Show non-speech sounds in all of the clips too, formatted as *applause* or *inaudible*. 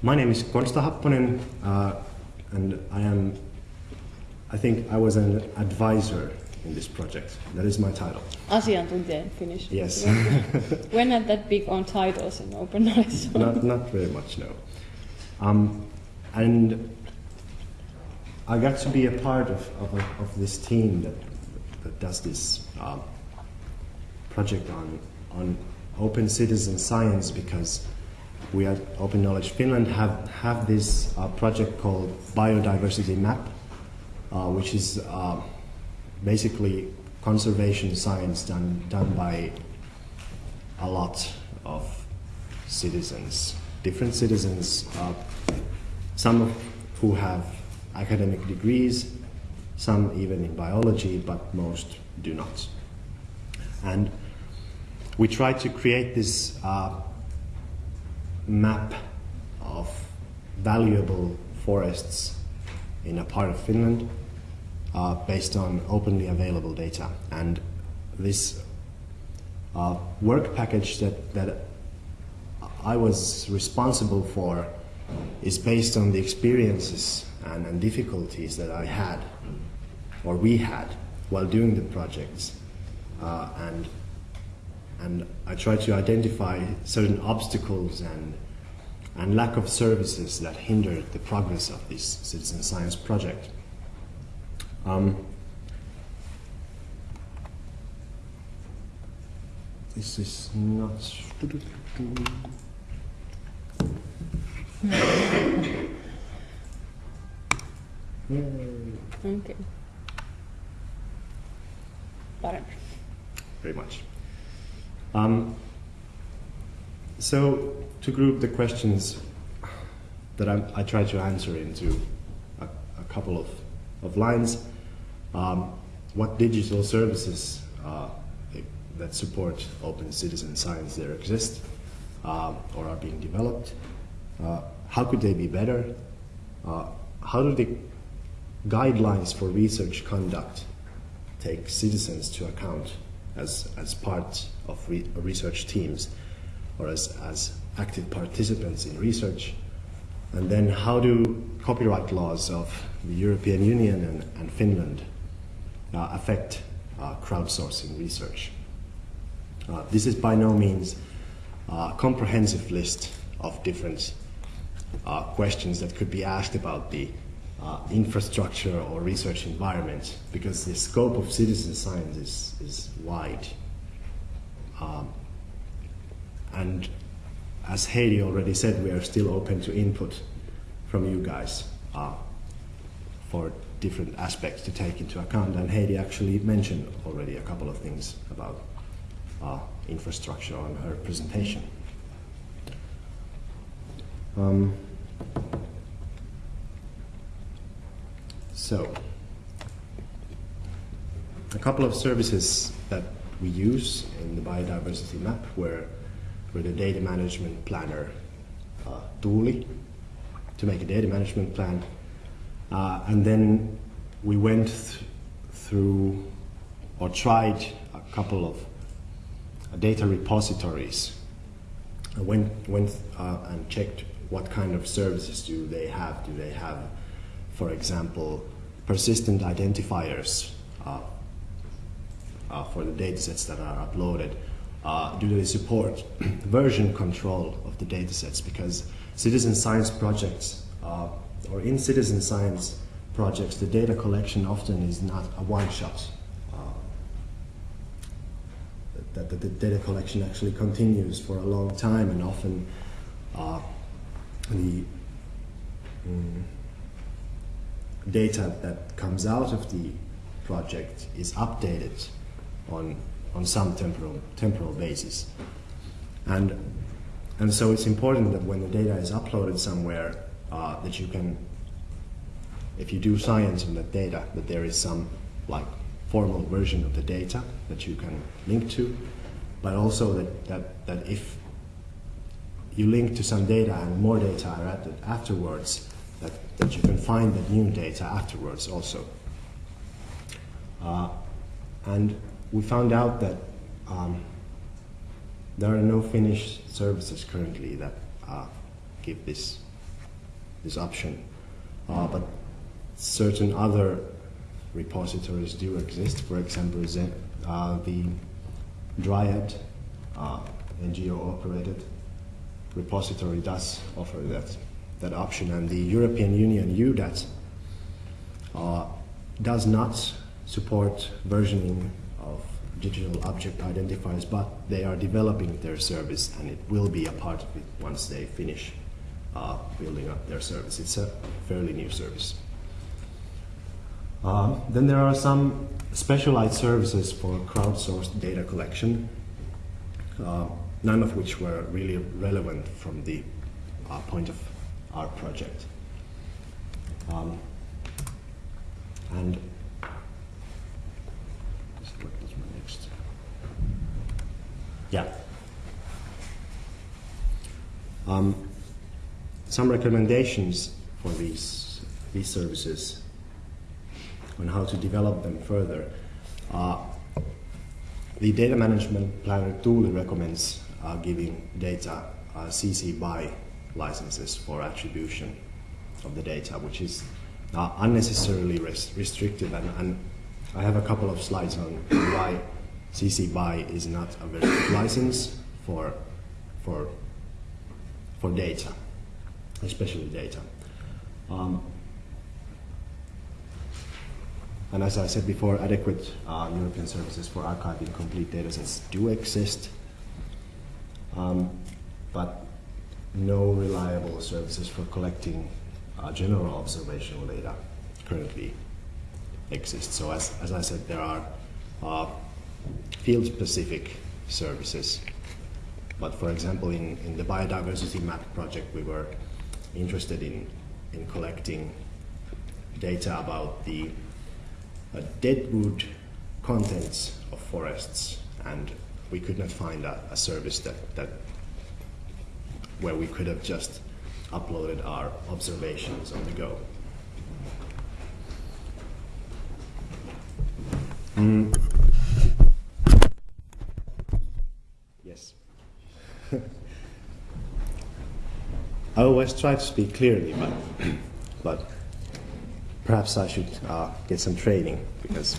My name is Konsta Happonen, uh, and I am, I think I was an advisor in this project. That is my title. Asiantuntija in Finnish. Yes. *laughs* We're not that big on titles in open knowledge. *laughs* not, not very much, no. Um, and I got to be a part of, of, of this team that, that does this uh, project on, on open citizen science because we at Open Knowledge Finland have, have this uh, project called Biodiversity Map, uh, which is uh, basically conservation science done, done by a lot of citizens, different citizens, uh, some of who have academic degrees, some even in biology, but most do not. And we try to create this uh, map of valuable forests in a part of Finland uh, based on openly available data. And this uh, work package that, that I was responsible for is based on the experiences and, and difficulties that I had, or we had, while doing the projects. Uh, and, and I tried to identify certain obstacles and, and lack of services that hindered the progress of this citizen science project. Um, this is not. Okay. Parempi. Very much. Um, so, to group the questions that I, I try to answer into a, a couple of, of lines, um, what digital services uh, that support open citizen science there exist uh, or are being developed? Uh, how could they be better? Uh, how do the guidelines for research conduct take citizens to account as, as part of re research teams or as, as active participants in research? And then how do copyright laws of the European Union and, and Finland uh, affect uh, crowdsourcing research? Uh, this is by no means a comprehensive list of different uh, questions that could be asked about the uh, infrastructure or research environment because the scope of citizen science is, is wide. Um, and as Heidi already said, we are still open to input from you guys uh, for different aspects to take into account. And Heidi actually mentioned already a couple of things about uh, infrastructure on her presentation. Um, so, a couple of services that we use in the biodiversity map were, the data management planner uh, to make a data management plan. Uh, and then we went th through or tried a couple of data repositories. I went, went uh, and checked what kind of services do they have. Do they have, for example, persistent identifiers uh, uh, for the datasets that are uploaded? Uh, do they support *clears throat* version control of the datasets? Because citizen science projects, uh, or in citizen science projects, the data collection often is not a one-shot that, the data collection actually continues for a long time and often uh, the um, data that comes out of the project is updated on, on some temporal, temporal basis. And, and so it's important that when the data is uploaded somewhere uh, that you can, if you do science on that data, that there is some like formal version of the data that you can link to, but also that, that, that if you link to some data and more data are added afterwards, that, that you can find the new data afterwards also. Uh, and we found out that um, there are no Finnish services currently that uh, give this this option. Uh, but certain other repositories do exist. For example, uh, the Dryad uh, NGO operated repository does offer that, that option, and the European Union EUDAT uh, does not support versioning of digital object identifiers, but they are developing their service and it will be a part of it once they finish uh, building up their service. It's a fairly new service. Um, then there are some specialized services for crowdsourced data collection, uh, none of which were really relevant from the uh, point of our project. Um, and what was my next? Yeah. Um, some recommendations for these these services on how to develop them further. Uh, the data management planner tool recommends uh, giving data uh, CC BY licenses for attribution of the data, which is uh, unnecessarily res restrictive. And, and, I have a couple of slides on why CC BY is not a very good license for, for, for data, especially data. Um, and as I said before, adequate uh, European services for archiving complete datasets do exist, um, but no reliable services for collecting uh, general observational data currently exist. So as, as I said, there are uh, field-specific services. But for example, in, in the biodiversity map project, we were interested in, in collecting data about the uh, deadwood contents of forests, and we could not find a, a service that, that where we could have just uploaded our observations on the go. Mm. I always try to speak clearly, but, *clears throat* but perhaps I should uh, get some training because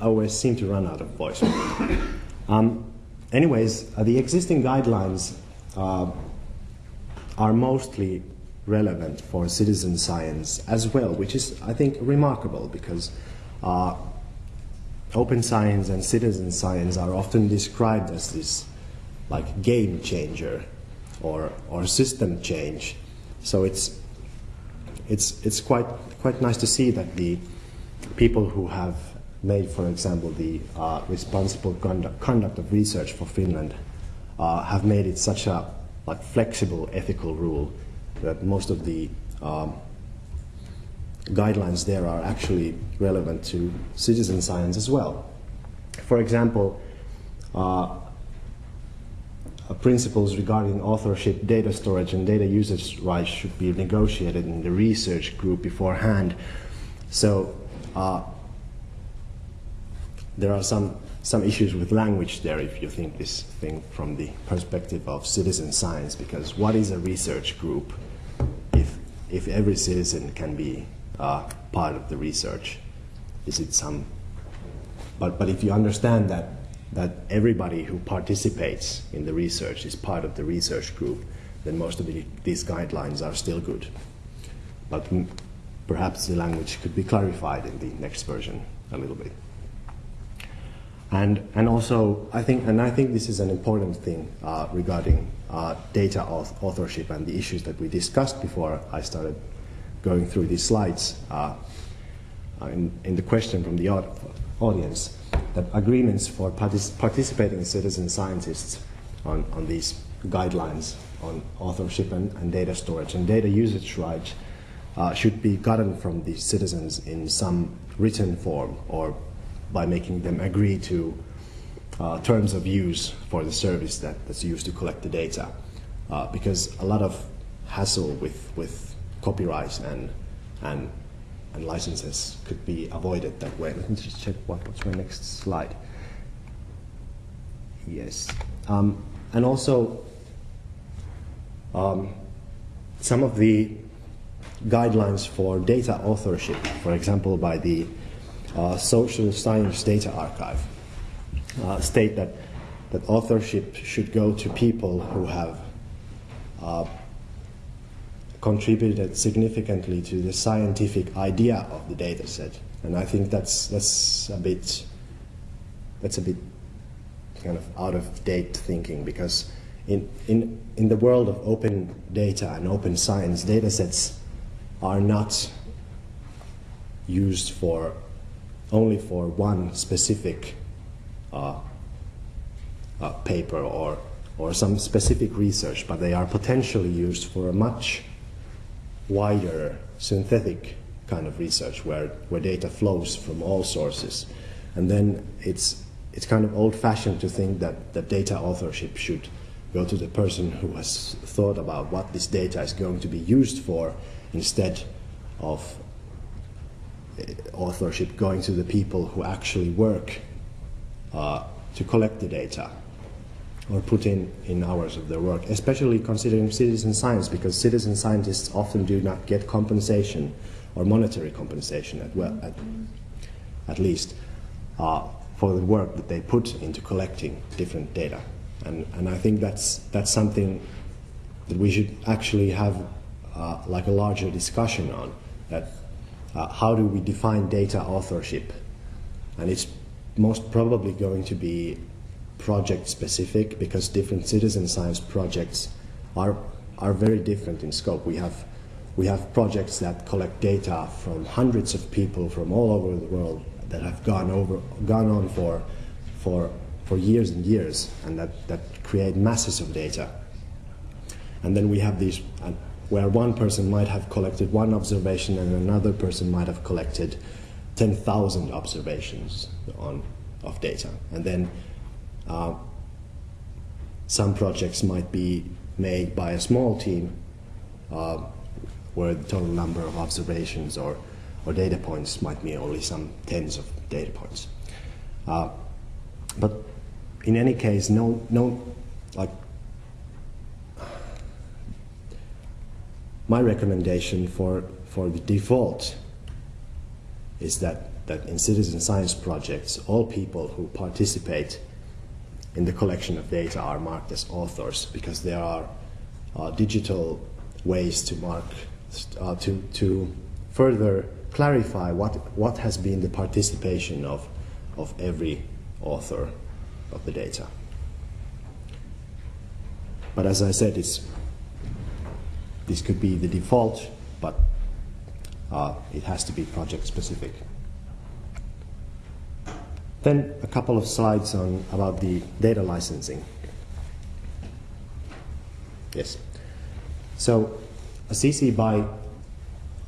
I always seem to run out of voice. *coughs* um, anyways, uh, the existing guidelines uh, are mostly relevant for citizen science as well, which is, I think, remarkable because uh, open science and citizen science are often described as this like game changer or, or system change. So it's, it's, it's quite, quite nice to see that the people who have made, for example, the uh, responsible conduct, conduct of research for Finland uh, have made it such a like flexible ethical rule that most of the um, guidelines there are actually relevant to citizen science as well. For example, uh, principles regarding authorship, data storage, and data usage rights should be negotiated in the research group beforehand. So uh, there are some some issues with language there if you think this thing from the perspective of citizen science, because what is a research group if if every citizen can be uh, part of the research? Is it some? But but if you understand that that everybody who participates in the research is part of the research group, then most of the, these guidelines are still good. But perhaps the language could be clarified in the next version a little bit. And, and also, I think, and I think this is an important thing uh, regarding uh, data authorship and the issues that we discussed before I started going through these slides uh, in, in, the question from the audience, agreements for partic participating citizen scientists on, on these guidelines on authorship and, and data storage and data usage rights uh, should be gotten from the citizens in some written form or by making them agree to uh, terms of use for the service that, that's used to collect the data. Uh, because a lot of hassle with, with copyright and, and, and licenses could be avoided that way. Let me just check what, what's my next slide. Yes. Um, and also, um, some of the guidelines for data authorship, for example, by the uh, Social Science Data Archive, uh, state that, that authorship should go to people who have uh, contributed significantly to the scientific idea of the data set. And I think that's, that's a bit that's a bit kind of out of date thinking because in, in, in the world of open data and open science, data sets are not used for only for one specific uh, uh, paper or, or some specific research, but they are potentially used for a much wider synthetic kind of research where, where data flows from all sources. And then it's it's kind of old fashioned to think that, that data authorship should go to the person who has thought about what this data is going to be used for instead of eh, authorship going to the people who actually work uh, to collect the data or put in, in hours of their work, especially considering citizen science, because citizen scientists often do not get compensation or monetary compensation at, well, at, at least. Uh, for the work that they put into collecting different data. And, and I think that's, that's something that we should actually have uh, like a larger discussion on, that uh, how do we define data authorship? And it's most probably going to be project specific because different citizen science projects are, are very different in scope. We have, we have projects that collect data from hundreds of people from all over the world that have gone over, gone on for, for, for years and years, and that, that create masses of data. And then we have these uh, where one person might have collected one observation and another person might have collected 10,000 observations on, of data. And then uh, some projects might be made by a small team uh, where the total number of observations or or data points might be only some tens of data points. Uh, but in any case, no, no, like, my recommendation for, for the default is that, that in citizen science projects, all people who participate in the collection of data are marked as authors because there are uh, digital ways to mark, uh, to, to further clarify what, what has been the participation of, of every author of the data. But as I said, it's, this could be the default, but uh, it has to be project specific. Then a couple of slides on about the data licensing. Yes. So a CC BY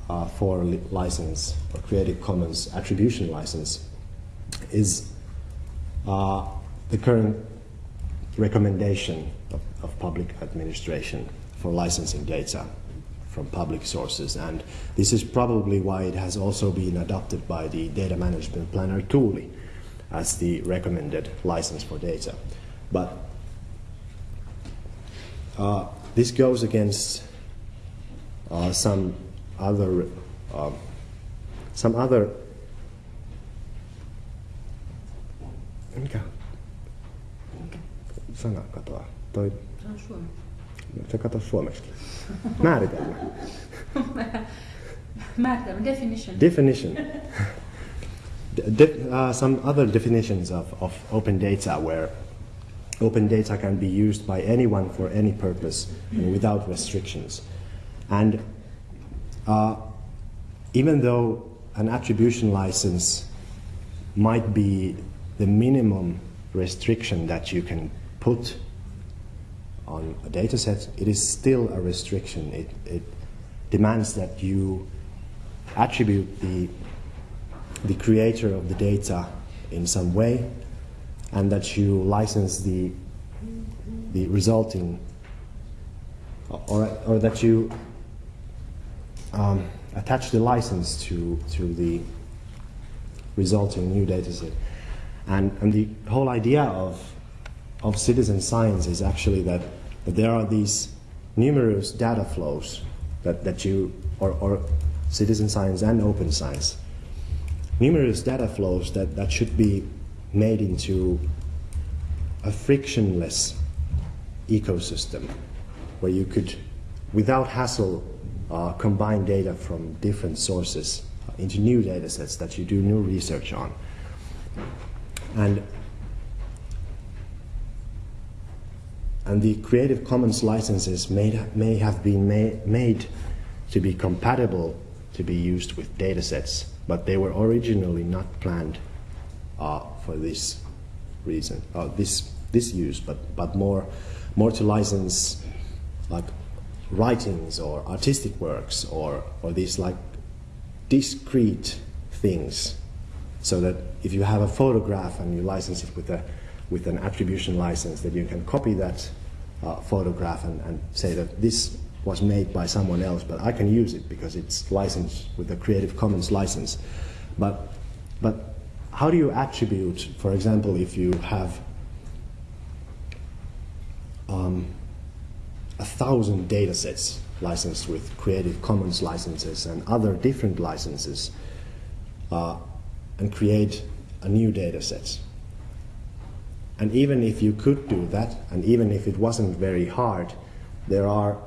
uh, for license or Creative Commons attribution license is uh, the current recommendation of, of, public administration for licensing data from public sources. And this is probably why it has also been adopted by the data management planner Tuuli as the recommended license for data. But uh, this goes against uh, some other, uh, some other, mikä sana katoaa? Toi, Se on suomi. se katoaa suomeksi. *laughs* Määritelmä. Määritelmä, definition. Definition. *laughs* Uh, some other definitions of, of open data where open data can be used by anyone for any purpose and without restrictions. And uh, even though an attribution license might be the minimum restriction that you can put on a data set, it is still a restriction. It, it demands that you attribute the, the creator of the data in some way and that you license the, the resulting, or, or that you um, attach the license to, to the resulting new dataset. And, and the whole idea of, of citizen science is actually that, that there are these numerous data flows that, that you, or, or citizen science and open science, numerous data flows that, that should be made into a frictionless ecosystem where you could, without hassle, uh, combine data from different sources into new data sets that you do new research on. And, and the Creative Commons licenses may, may have been ma made to be compatible to be used with data sets, but they were originally not planned uh, for this reason, uh, this, this use, but, but more, more to license like writings or artistic works or, or these like discrete things. So that if you have a photograph and you license it with, a, with an attribution license that you can copy that uh, photograph and, and say that this was made by someone else but I can use it because it's licensed with a Creative Commons license but, but how do you attribute for example if you have um, a thousand data sets licensed with Creative Commons licenses and other different licenses uh, and create a new data set. And even if you could do that, and even if it wasn't very hard, there are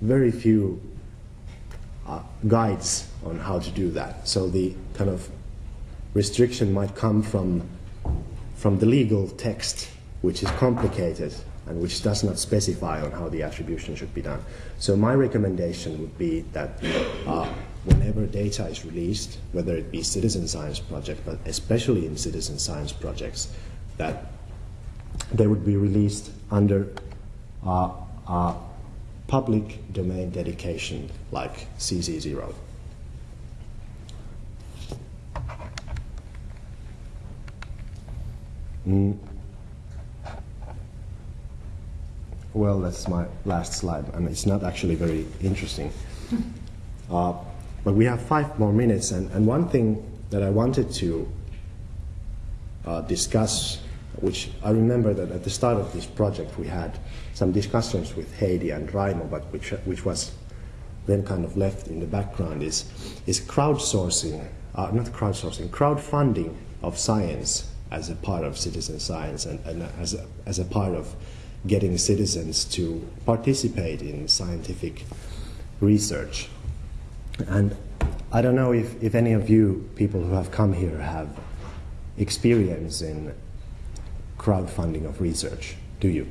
very few uh, guides on how to do that. So the kind of restriction might come from, from the legal text, which is complicated and which does not specify on how the attribution should be done. So my recommendation would be that uh, whenever data is released, whether it be citizen science project, but especially in citizen science projects, that they would be released under uh, uh, public domain dedication like CC0. Mm. Well, that's my last slide, and it's not actually very interesting. *laughs* Uh, but we have five more minutes, and, and one thing that I wanted to uh, discuss, which I remember that at the start of this project we had some discussions with Heidi and Raimo, but which, which was then kind of left in the background, is, is crowdsourcing, uh, not crowdsourcing, crowdfunding of science as a part of citizen science and, and as, a, as a part of getting citizens to participate in scientific research. And I don't know if, if any of you people who have come here have experience in crowdfunding of research. Do you?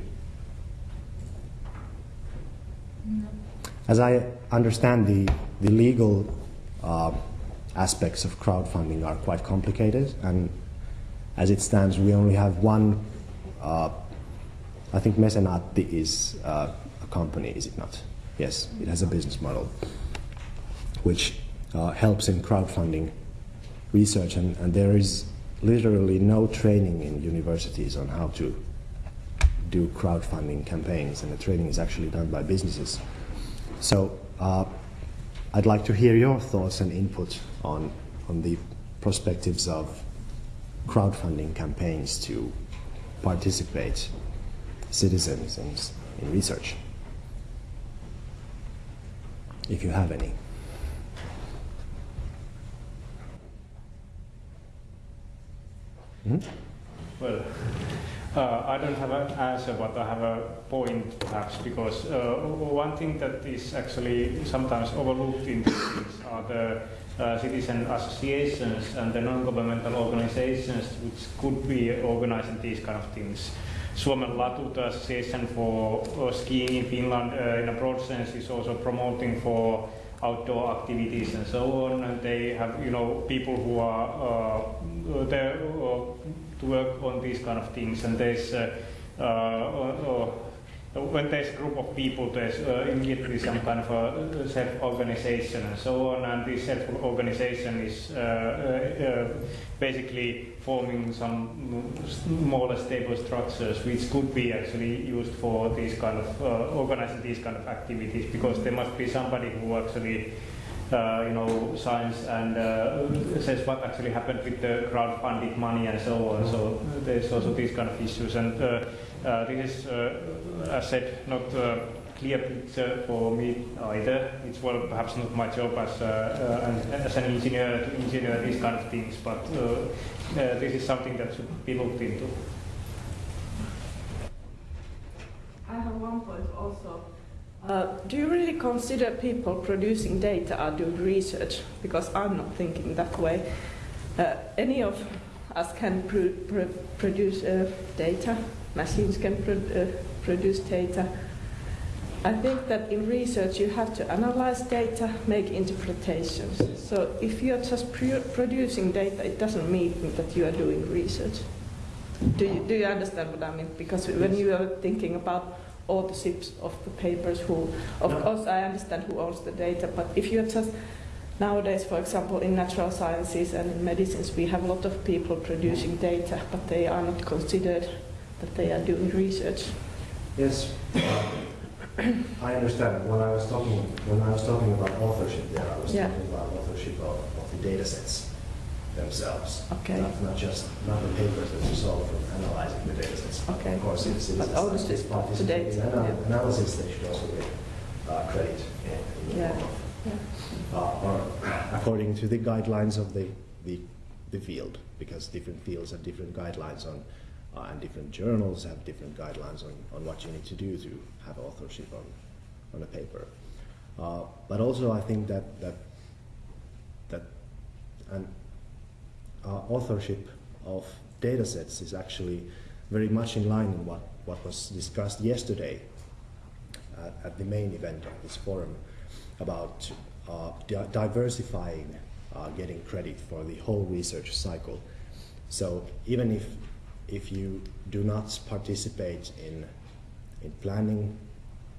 No. As I understand, the, the legal uh, aspects of crowdfunding are quite complicated, and as it stands, we only have one uh, I think Mesenaatti is uh, a company, is it not? Yes, it has a business model which uh, helps in crowdfunding research, and, and, there is literally no training in universities on how to do crowdfunding campaigns, and the training is actually done by businesses. So uh, I'd like to hear your thoughts and input on, on the perspectives of crowdfunding campaigns to participate citizens in, in research, if you have any. Hmm? Well, uh, I don't have an answer, but I have a point perhaps, because uh, one thing that is actually sometimes overlooked in these things are the uh, citizen associations and the non-governmental organizations which could be organizing these kind of things. Suomen Latut Association for uh, Skiing in Finland, uh, in a broad sense, is also promoting for outdoor activities and so on. And they have, you know, people who are uh, there to work on these kind of things. And there's when there's a group of people, there's uh, immediately some kind of a self-organization and so on, and this self-organization is uh, uh, basically forming some less stable structures, which could be actually used for these kind of organizing these kind of activities, because there must be somebody who actually uh, you know, science and uh, says what actually happened with the crowdfunded money and so on. So there's also these kind of issues. And uh, this is, as I said, not a clear picture for me either. It's well, perhaps not my job as, uh, uh, an, as an engineer to engineer these kind of things, but uh, uh, this is something that should be looked into. I have one point also. Uh, do you really consider people producing data are doing research? Because I'm not thinking that way. Uh, any of us can pr- pr- produce uh, data, machines can pr- uh, produce data. I think that in research you have to analyze data, make interpretations. So if you're just pr- producing data, it doesn't mean that you are doing research. Do you, do you understand what I mean? Because when you are thinking about authorship of the papers, who, of No. course, I understand who owns the data, but if you're just nowadays, for example, in natural sciences and in medicines, we have a lot of people producing data, but they are not considered that they are doing research. Yes, *coughs* I understand. When I was talking, when I was talking about authorship there, I was Yeah. talking about authorship of, of the data sets themselves. Okay. Not, not just, not the papers that you saw from analyzing the data sets. Okay. Of course, if But citizens ownership scientists of the participate in data, ana- yeah. analysis, they should also get uh, credit in, in Yeah. Yeah. uh, or *coughs* according to the guidelines of the, the, the field, because different fields have different guidelines on, uh, and different journals have different guidelines on, on what you need to do to have authorship on, on a paper. Uh, but also, I think that that that uh, authorship of data sets is actually very much in line with what, what was discussed yesterday at, at the main event of this forum about uh, di- diversifying uh, getting credit for the whole research cycle. So even if if you do not participate in in planning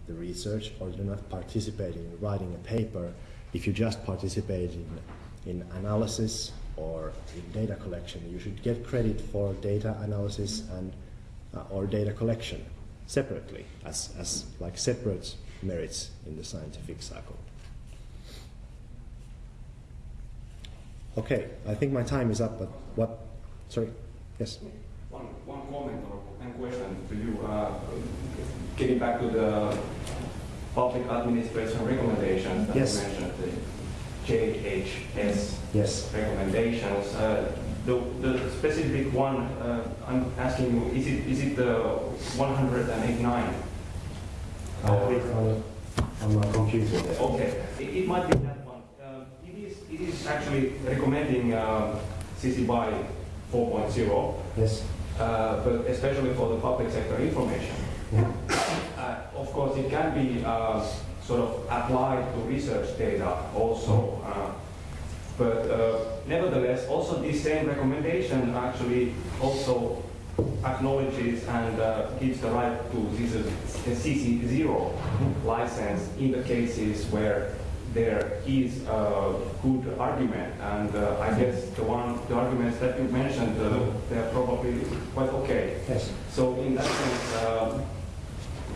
the research or do not participate in writing a paper, if you just participate in in analysis or in data collection, you should get credit for data analysis and uh, or data collection separately as, as like separate merits in the scientific cycle. Okay, I think my time is up, but what? Sorry, yes. One, one comment or one question to you. Uh, getting back to the public administration recommendations that Yes. you mentioned, the JHS Yes. recommendations. Uh, the, the specific one uh, I'm asking you, is it, is it the 189? I'll click on, on my computer. Okay, it, it might be that one. Um, it, is, it is actually recommending um, CC BY 4.0. Yes. Uh, but especially for the public sector information. Uh, of course, it can be uh, sort of applied to research data also. Uh, but uh, nevertheless, also this same recommendation actually also acknowledges and uh, gives the right to this CC0 license in the cases where there is a good argument. And uh, I guess the one, the arguments that you mentioned, uh, they're probably quite okay. Yes. So in that sense, um,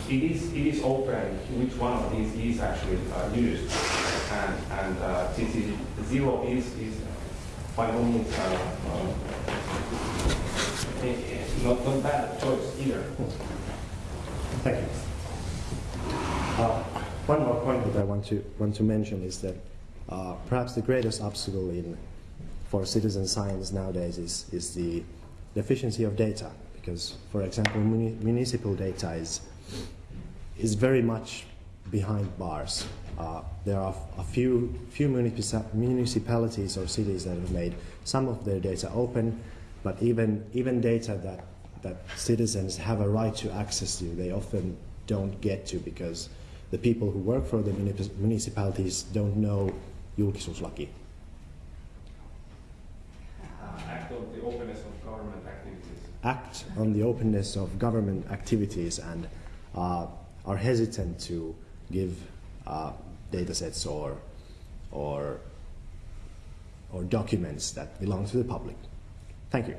it is it is open which one of these is actually uh, used, and and uh, CC zero is is by no means uh, uh, eh, eh, not not bad choice either. Thank you. One more point that I want to want to mention is that uh, perhaps the greatest obstacle in for citizen science nowadays is is the deficiency of data. Because, for example, muni- municipal data is is very much behind bars. Uh, there are a few few munici- municipalities or cities that have made some of their data open, but even even data that that citizens have a right to access to, they often don't get to because the people who work for the municipalities don't know julkisuuslaki. Act of the openness of government activities. act on the openness of government activities and uh, are hesitant to give uh, data sets or, or, or documents that belong to the public. Thank you.